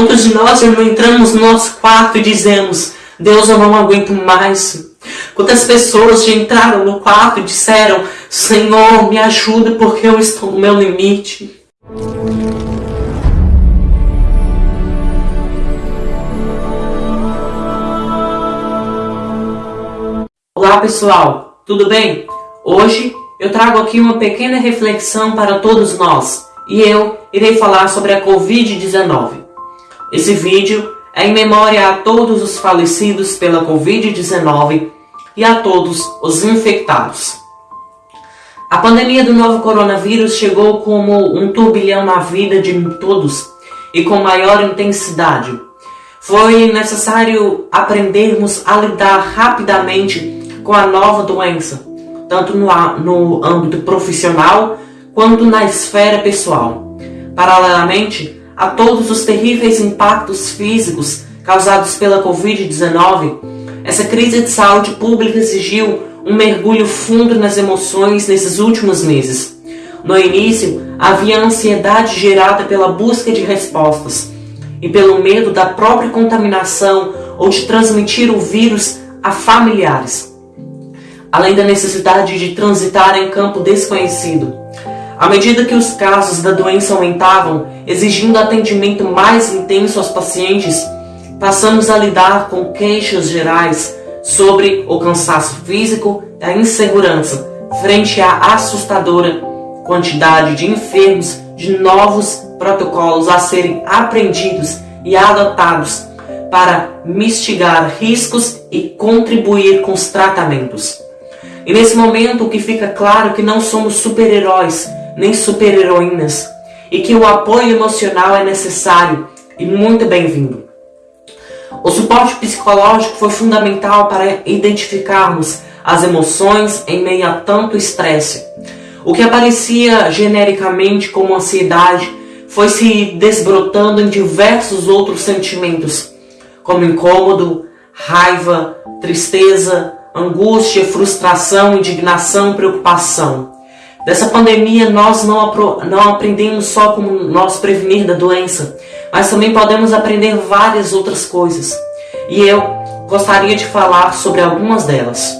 Quantos de nós já não entramos no nosso quarto e dizemos, Deus, eu não aguento mais. Quantas pessoas já entraram no quarto e disseram, Senhor, me ajuda porque eu estou no meu limite. Olá pessoal, tudo bem? Hoje eu trago aqui uma pequena reflexão para todos nós e eu irei falar sobre a Covid-19. Esse vídeo é em memória a todos os falecidos pela Covid-19 e a todos os infectados. A pandemia do novo coronavírus chegou como um turbilhão na vida de todos e com maior intensidade. Foi necessário aprendermos a lidar rapidamente com a nova doença, tanto no, no âmbito profissional quanto na esfera pessoal. Paralelamente a todos os terríveis impactos físicos causados pela Covid-19, essa crise de saúde pública exigiu um mergulho fundo nas emoções nesses últimos meses. No início, havia ansiedade gerada pela busca de respostas e pelo medo da própria contaminação ou de transmitir o vírus a familiares além da necessidade de transitar em campo desconhecido. À medida que os casos da doença aumentavam, exigindo atendimento mais intenso aos pacientes, passamos a lidar com queixas gerais sobre o cansaço físico e a insegurança frente à assustadora quantidade de enfermos, de novos protocolos a serem aprendidos e adotados para mitigar riscos e contribuir com os tratamentos. E nesse momento o que fica claro é que não somos super-heróis nem super-heroínas e que o apoio emocional é necessário e muito bem-vindo. O suporte psicológico foi fundamental para identificarmos as emoções em meio a tanto estresse. O que aparecia genericamente como ansiedade foi se desbrotando em diversos outros sentimentos, como incômodo, raiva, tristeza, angústia, frustração, indignação, preocupação. Dessa pandemia nós não, não aprendemos só como nós prevenir da doença, mas também podemos aprender várias outras coisas. E eu gostaria de falar sobre algumas delas.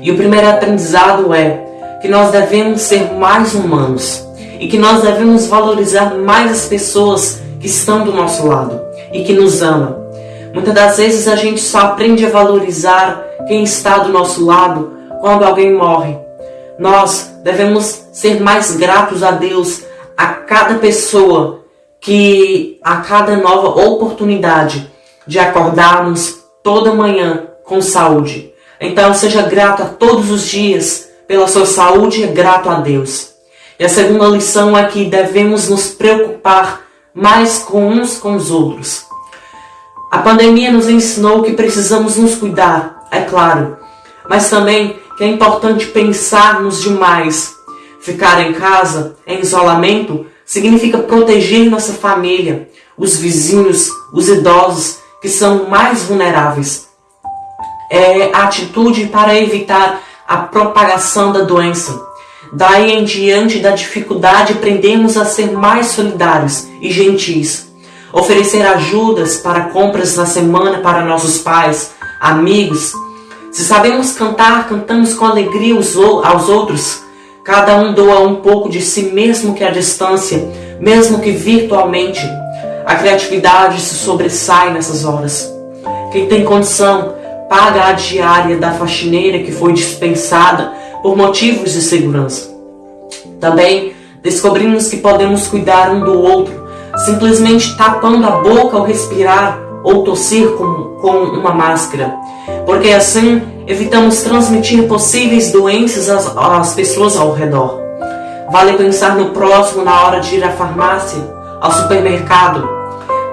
E o primeiro aprendizado é que nós devemos ser mais humanos e que nós devemos valorizar mais as pessoas que estão do nosso lado e que nos amam. Muitas das vezes a gente só aprende a valorizar quem está do nosso lado quando alguém morre. Nós devemos ser mais gratos a Deus a cada pessoa que a cada nova oportunidade de acordarmos toda manhã com saúde. Então seja grato a todos os dias pela sua saúde e grato a Deus. E a segunda lição é que devemos nos preocupar mais com uns com os outros. A pandemia nos ensinou que precisamos nos cuidar, é claro, mas também que é importante pensarmos demais. Ficar em casa, em isolamento, significa proteger nossa família, os vizinhos, os idosos que são mais vulneráveis. É a atitude para evitar a propagação da doença. Daí em diante da dificuldade, aprendemos a ser mais solidários e gentis. Oferecer ajudas para compras na semana para nossos pais, amigos. Se sabemos cantar, cantamos com alegria aos outros. Cada um doa um pouco de si mesmo que à distância, mesmo que virtualmente. A criatividade se sobressai nessas horas. Quem tem condição, paga a diária da faxineira que foi dispensada por motivos de segurança. Também descobrimos que podemos cuidar um do outro, simplesmente tapando a boca ao respirar ou tossir com, com uma máscara, porque assim evitamos transmitir possíveis doenças às, às pessoas ao redor. Vale pensar no próximo na hora de ir à farmácia, ao supermercado.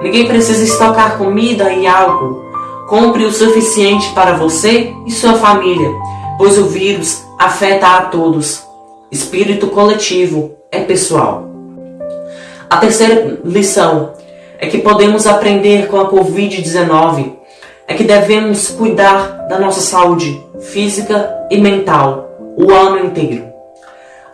Ninguém precisa estocar comida e álcool. Compre o suficiente para você e sua família, pois o vírus afeta a todos. Espírito coletivo é pessoal. A terceira lição é que podemos aprender com a Covid-19 é que devemos cuidar da nossa saúde física e mental o ano inteiro.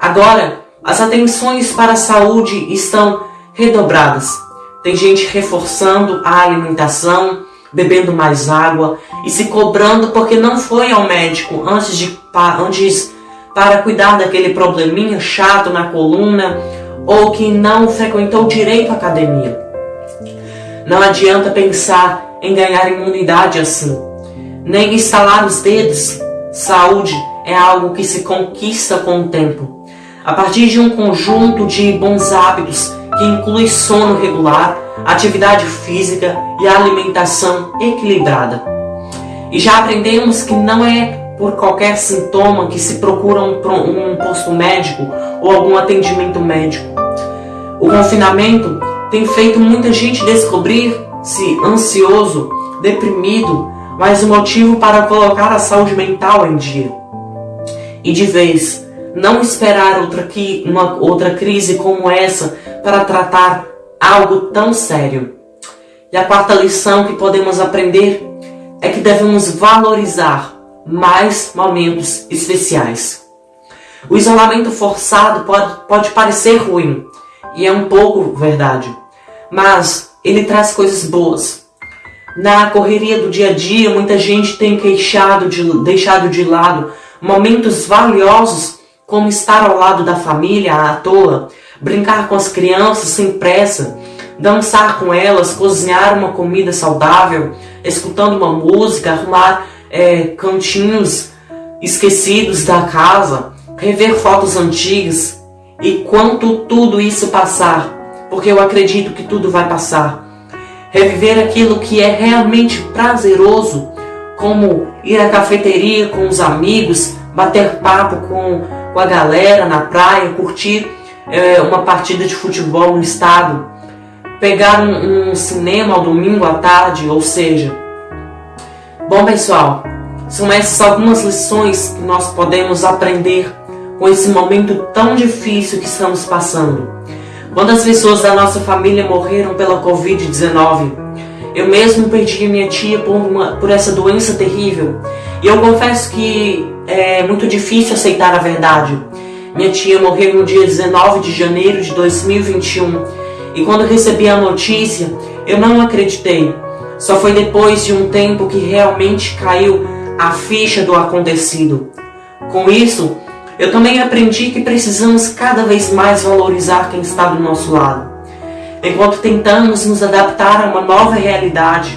Agora, as atenções para a saúde estão redobradas, tem gente reforçando a alimentação, bebendo mais água e se cobrando porque não foi ao médico antes de antes para cuidar daquele probleminha chato na coluna ou que não frequentou direito a academia. Não adianta pensar em ganhar imunidade assim, nem estalar os dedos. Saúde é algo que se conquista com o tempo, a partir de um conjunto de bons hábitos que inclui sono regular, atividade física e alimentação equilibrada. E já aprendemos que não é por qualquer sintoma que se procura um, um posto médico ou algum atendimento médico. O confinamento tem feito muita gente descobrir-se ansioso, deprimido, mas um motivo para colocar a saúde mental em dia. E de vez, não esperar outra, uma, outra crise como essa para tratar algo tão sério. E a quarta lição que podemos aprender é que devemos valorizar mais momentos especiais. O isolamento forçado pode, pode parecer ruim, e é um pouco verdade, mas ele traz coisas boas. Na correria do dia a dia, muita gente tem queixado de, deixado de lado momentos valiosos, como estar ao lado da família à toa, brincar com as crianças sem pressa, dançar com elas, cozinhar uma comida saudável, escutando uma música, arrumar é, cantinhos esquecidos da casa, rever fotos antigas e quanto tudo isso passar, porque eu acredito que tudo vai passar. Reviver aquilo que é realmente prazeroso, como ir à cafeteria com os amigos, bater papo com, com a galera na praia, curtir é, uma partida de futebol no estado, pegar um, um cinema ao domingo à tarde, ou seja, Bom, pessoal, são essas algumas lições que nós podemos aprender com esse momento tão difícil que estamos passando. Quantas pessoas da nossa família morreram pela Covid-19? Eu mesmo perdi minha tia por, uma, por essa doença terrível. E eu confesso que é muito difícil aceitar a verdade. Minha tia morreu no dia 19 de janeiro de 2021. E quando recebi a notícia, eu não acreditei. Só foi depois de um tempo que realmente caiu a ficha do acontecido. Com isso, eu também aprendi que precisamos cada vez mais valorizar quem está do nosso lado. Enquanto tentamos nos adaptar a uma nova realidade,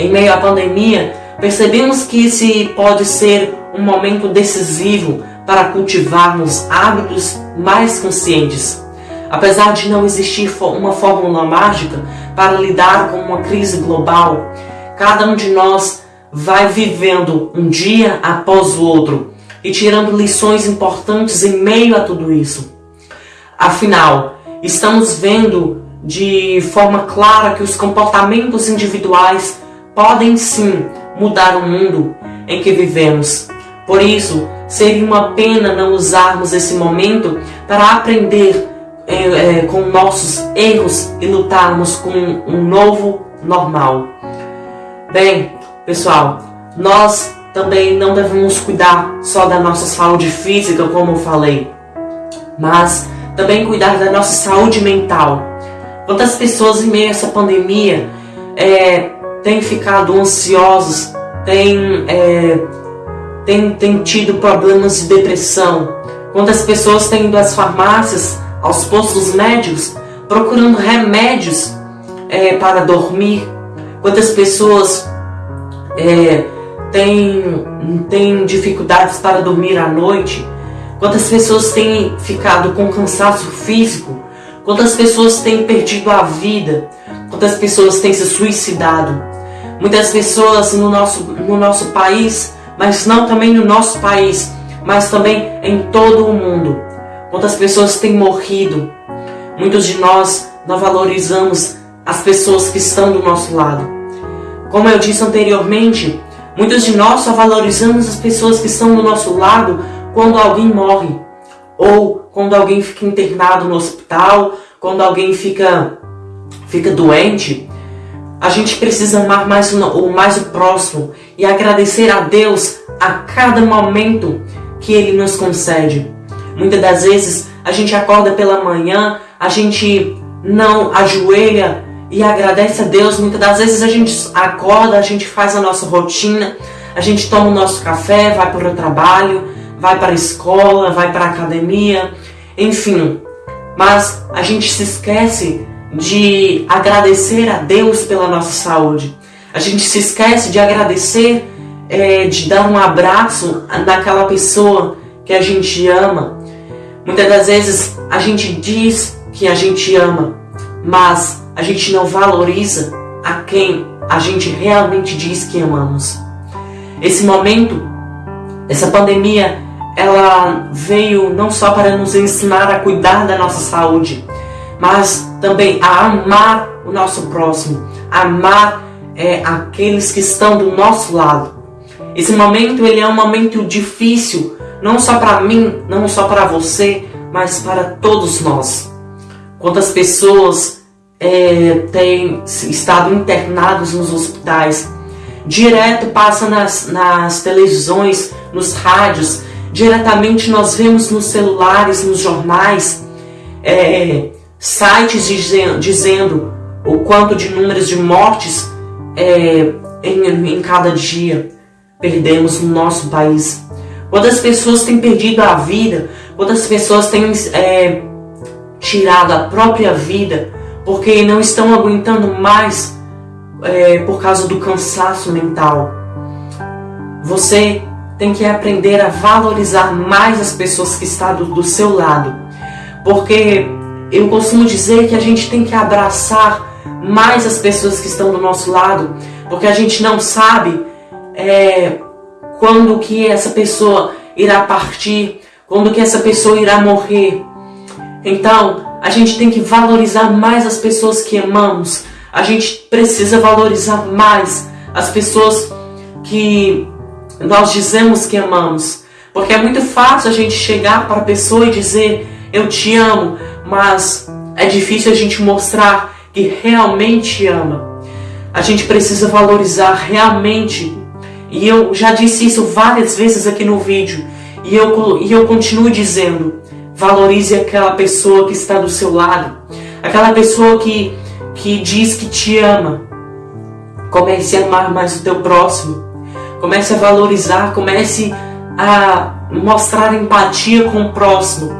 em meio à pandemia, percebemos que esse pode ser um momento decisivo para cultivarmos hábitos mais conscientes. Apesar de não existir uma fórmula mágica para lidar com uma crise global, cada um de nós vai vivendo um dia após o outro e tirando lições importantes em meio a tudo isso. Afinal, estamos vendo de forma clara que os comportamentos individuais podem sim mudar o mundo em que vivemos. Por isso, seria uma pena não usarmos esse momento para aprender é, é, com nossos erros e lutarmos com um novo normal. Bem, pessoal, nós também não devemos cuidar só da nossa saúde física, como eu falei, mas também cuidar da nossa saúde mental. Quantas pessoas em meio a essa pandemia é, têm ficado ansiosos, têm, é, têm, têm tido problemas de depressão? Quantas pessoas têm ido às farmácias aos postos médicos procurando remédios é, para dormir. Quantas pessoas é, têm, têm dificuldades para dormir à noite? Quantas pessoas têm ficado com cansaço físico? Quantas pessoas têm perdido a vida? Quantas pessoas têm se suicidado? Muitas pessoas no nosso, no nosso país, mas não também no nosso país, mas também em todo o mundo quantas pessoas têm morrido. Muitos de nós não valorizamos as pessoas que estão do nosso lado. Como eu disse anteriormente, muitos de nós só valorizamos as pessoas que estão do nosso lado quando alguém morre, ou quando alguém fica internado no hospital, quando alguém fica, fica doente. A gente precisa amar mais o, mais o próximo e agradecer a Deus a cada momento que Ele nos concede. Muitas das vezes a gente acorda pela manhã, a gente não ajoelha e agradece a Deus. Muitas das vezes a gente acorda, a gente faz a nossa rotina, a gente toma o nosso café, vai para o trabalho, vai para a escola, vai para a academia, enfim. Mas a gente se esquece de agradecer a Deus pela nossa saúde. A gente se esquece de agradecer, é, de dar um abraço naquela pessoa que a gente ama. Muitas das vezes a gente diz que a gente ama, mas a gente não valoriza a quem a gente realmente diz que amamos. Esse momento, essa pandemia, ela veio não só para nos ensinar a cuidar da nossa saúde, mas também a amar o nosso próximo, amar é, aqueles que estão do nosso lado. Esse momento ele é um momento difícil, não só para mim, não só para você, mas para todos nós. Quantas pessoas é, têm estado internados nos hospitais, direto passa nas, nas televisões, nos rádios, diretamente nós vemos nos celulares, nos jornais, é, sites dizendo, dizendo o quanto de números de mortes é, em, em cada dia perdemos no nosso país. Quantas pessoas têm perdido a vida, quantas pessoas têm é, tirado a própria vida porque não estão aguentando mais é, por causa do cansaço mental. Você tem que aprender a valorizar mais as pessoas que estão do, do seu lado, porque eu costumo dizer que a gente tem que abraçar mais as pessoas que estão do nosso lado, porque a gente não sabe é, quando que essa pessoa irá partir, quando que essa pessoa irá morrer. Então, a gente tem que valorizar mais as pessoas que amamos. A gente precisa valorizar mais as pessoas que nós dizemos que amamos. Porque é muito fácil a gente chegar para a pessoa e dizer eu te amo, mas é difícil a gente mostrar que realmente ama. A gente precisa valorizar realmente. E eu já disse isso várias vezes aqui no vídeo. E eu, e eu continuo dizendo: valorize aquela pessoa que está do seu lado. Aquela pessoa que, que diz que te ama. Comece a amar mais o teu próximo. Comece a valorizar, comece a mostrar empatia com o próximo.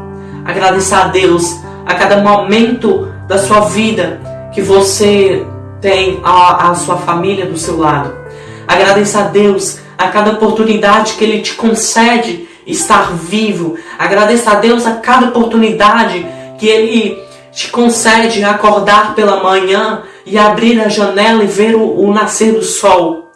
Agradecer a Deus a cada momento da sua vida que você tem a, a sua família do seu lado. Agradeça a Deus a cada oportunidade que Ele te concede estar vivo. Agradeça a Deus a cada oportunidade que Ele te concede acordar pela manhã e abrir a janela e ver o, o nascer do sol.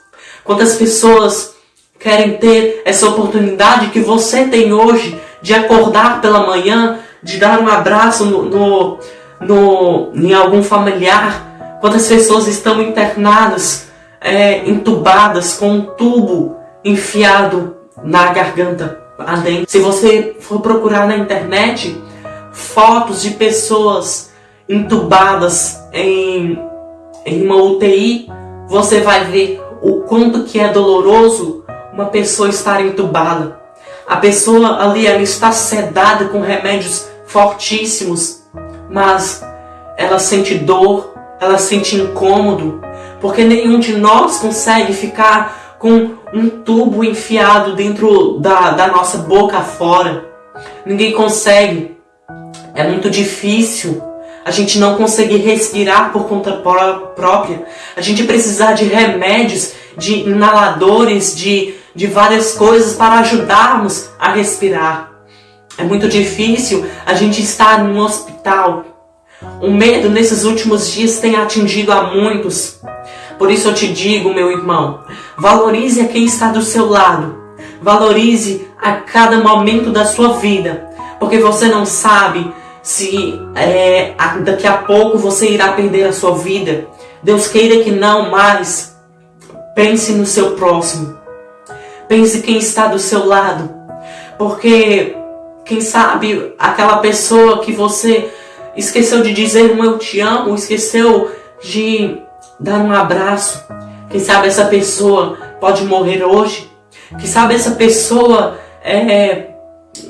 Quantas pessoas querem ter essa oportunidade que você tem hoje de acordar pela manhã, de dar um abraço no, no no, em algum familiar, quantas pessoas estão internadas, é, entubadas com um tubo enfiado na garganta adentro. Se você for procurar na internet fotos de pessoas entubadas em, em uma UTI, você vai ver o quanto que é doloroso uma pessoa estar entubada. A pessoa ali ela está sedada com remédios fortíssimos mas ela sente dor, ela sente incômodo, porque nenhum de nós consegue ficar com um tubo enfiado dentro da, da nossa boca fora. Ninguém consegue. É muito difícil a gente não conseguir respirar por conta própria, a gente precisar de remédios, de inaladores, de, de várias coisas para ajudarmos a respirar. É muito difícil a gente estar num hospital. O medo nesses últimos dias tem atingido a muitos. Por isso eu te digo, meu irmão, valorize a quem está do seu lado. Valorize a cada momento da sua vida, porque você não sabe se é, daqui a pouco você irá perder a sua vida. Deus queira que não, mas pense no seu próximo. Pense quem está do seu lado, porque quem sabe aquela pessoa que você esqueceu de dizer um eu te amo, esqueceu de dar um abraço. Quem sabe essa pessoa pode morrer hoje. Quem sabe essa pessoa é,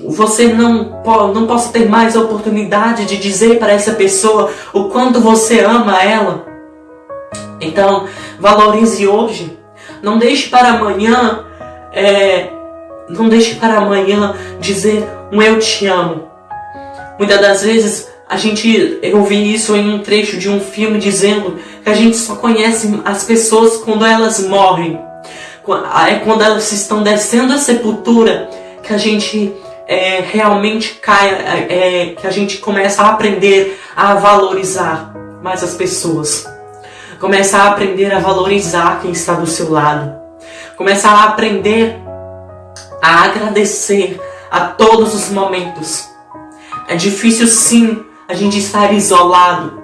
você não, não possa ter mais a oportunidade de dizer para essa pessoa o quanto você ama ela. Então, valorize hoje. Não deixe para amanhã, é, não deixe para amanhã dizer um eu te amo. Muitas das vezes a gente, eu vi isso em um trecho de um filme dizendo que a gente só conhece as pessoas quando elas morrem. É quando elas estão descendo a sepultura que a gente é, realmente cai, é, é, que a gente começa a aprender a valorizar mais as pessoas. Começa a aprender a valorizar quem está do seu lado. Começa a aprender a agradecer a todos os momentos. É difícil sim a gente estar isolado.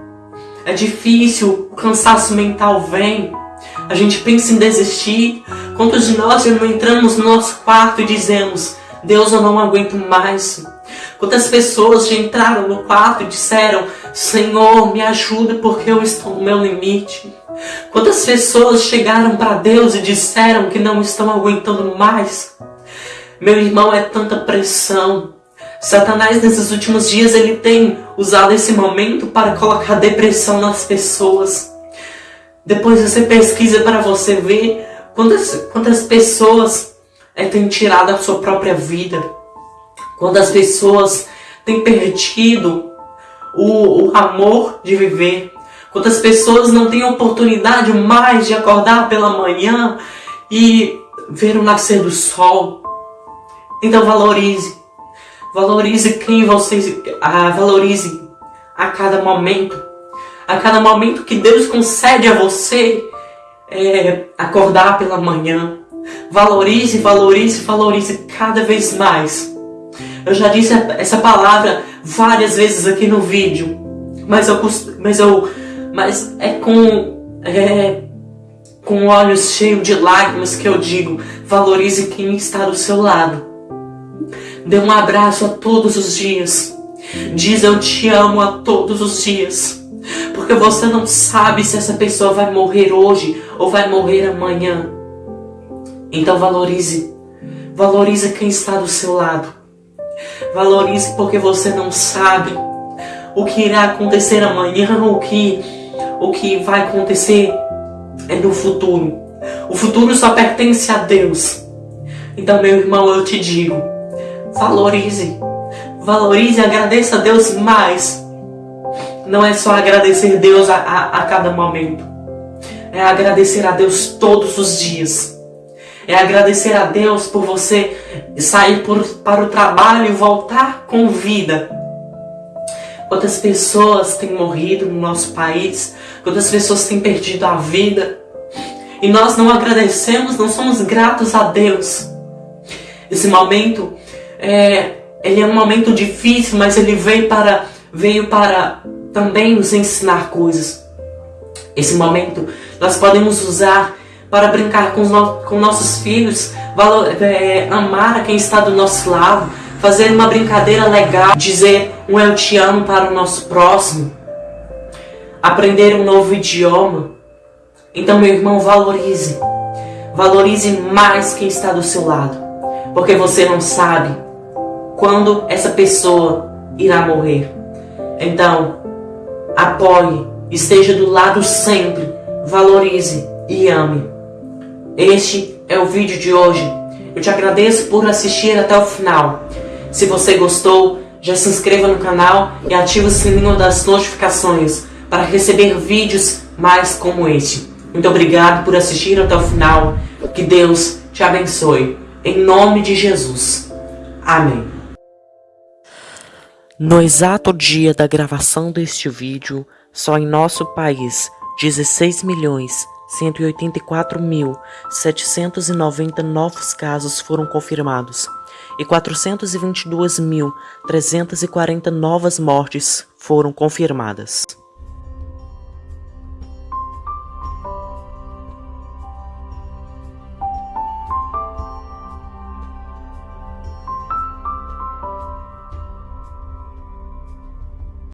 É difícil, o cansaço mental vem. A gente pensa em desistir. Quantos de nós não entramos no nosso quarto e dizemos Deus, eu não aguento mais. Quantas pessoas já entraram no quarto e disseram Senhor, me ajuda porque eu estou no meu limite. Quantas pessoas chegaram para Deus e disseram que não estão aguentando mais. Meu irmão, é tanta pressão. Satanás nesses últimos dias ele tem usado esse momento para colocar depressão nas pessoas. Depois você pesquisa para você ver quantas, quantas pessoas é, têm tirado a sua própria vida. Quantas pessoas têm perdido o, o amor de viver. Quantas pessoas não têm oportunidade mais de acordar pela manhã e ver o nascer do sol. Então valorize. Valorize quem você... Ah, valorize a cada momento. A cada momento que Deus concede a você é, acordar pela manhã. Valorize, valorize, valorize cada vez mais. Eu já disse essa palavra várias vezes aqui no vídeo. Mas eu, mas eu, mas é com, é, com olhos cheios de lágrimas que eu digo, valorize quem está do seu lado. Dê um abraço a todos os dias. Diz eu te amo a todos os dias. Porque você não sabe se essa pessoa vai morrer hoje ou vai morrer amanhã. Então valorize. Valorize quem está do seu lado. Valorize porque você não sabe o que irá acontecer amanhã, o que, o que vai acontecer é no futuro. O futuro só pertence a Deus. Então, meu irmão, eu te digo, valorize. Valorize e agradeça a Deus mais. Não é só agradecer Deus a, a, a cada momento. É agradecer a Deus todos os dias é agradecer a Deus por você sair por, para o trabalho e voltar com vida. Quantas pessoas têm morrido no nosso país, quantas pessoas têm perdido a vida. E nós não agradecemos, não somos gratos a Deus. Esse momento, é, ele é um momento difícil, mas ele veio para, veio para também nos ensinar coisas. Esse momento nós podemos usar para brincar com, no com nossos filhos, valor, é, amar a quem está do nosso lado, fazer uma brincadeira legal, dizer um eu te amo para o nosso próximo, aprender um novo idioma. Então, meu irmão, valorize. Valorize mais quem está do seu lado, porque você não sabe quando essa pessoa irá morrer. Então, apoie, esteja do lado sempre, valorize e ame. Este é o vídeo de hoje. Eu te agradeço por assistir até o final. Se você gostou, já se inscreva no canal e ative o sininho das notificações para receber vídeos mais como este. Muito obrigado por assistir até o final. Que Deus te abençoe. Em nome de Jesus. Amém. No exato dia da gravação deste vídeo, só em nosso país, 16 milhões 184.790 novos casos foram confirmados e 422.340 novas mortes foram confirmadas.